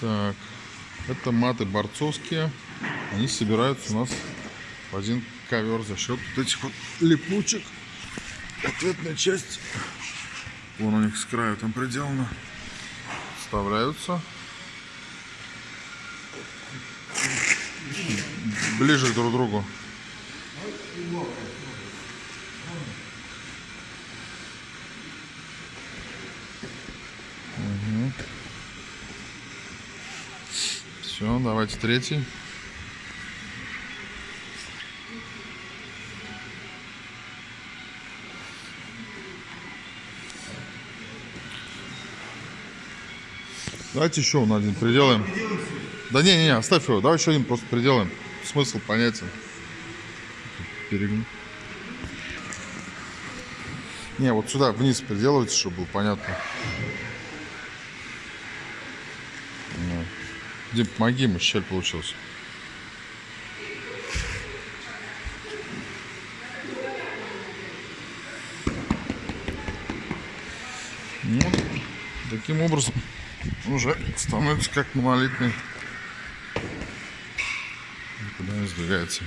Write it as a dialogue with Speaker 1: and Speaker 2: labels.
Speaker 1: Так, это маты борцовские. Они собираются у нас в один ковер за счет вот этих вот липучек. Ответная часть, вон у них с краю там приделано, вставляются. Ближе друг к другу. Все, давайте третий. Давайте еще он один приделаем. Да не, не, не, оставь его. Давай еще один просто приделаем. Смысл понятен. Перегни. Не, вот сюда вниз приделывайте, чтобы было понятно. Ну. Дим, помоги ему, щель получилась. Ну, таким образом уже становится как монолитный. Никуда не сдвигается.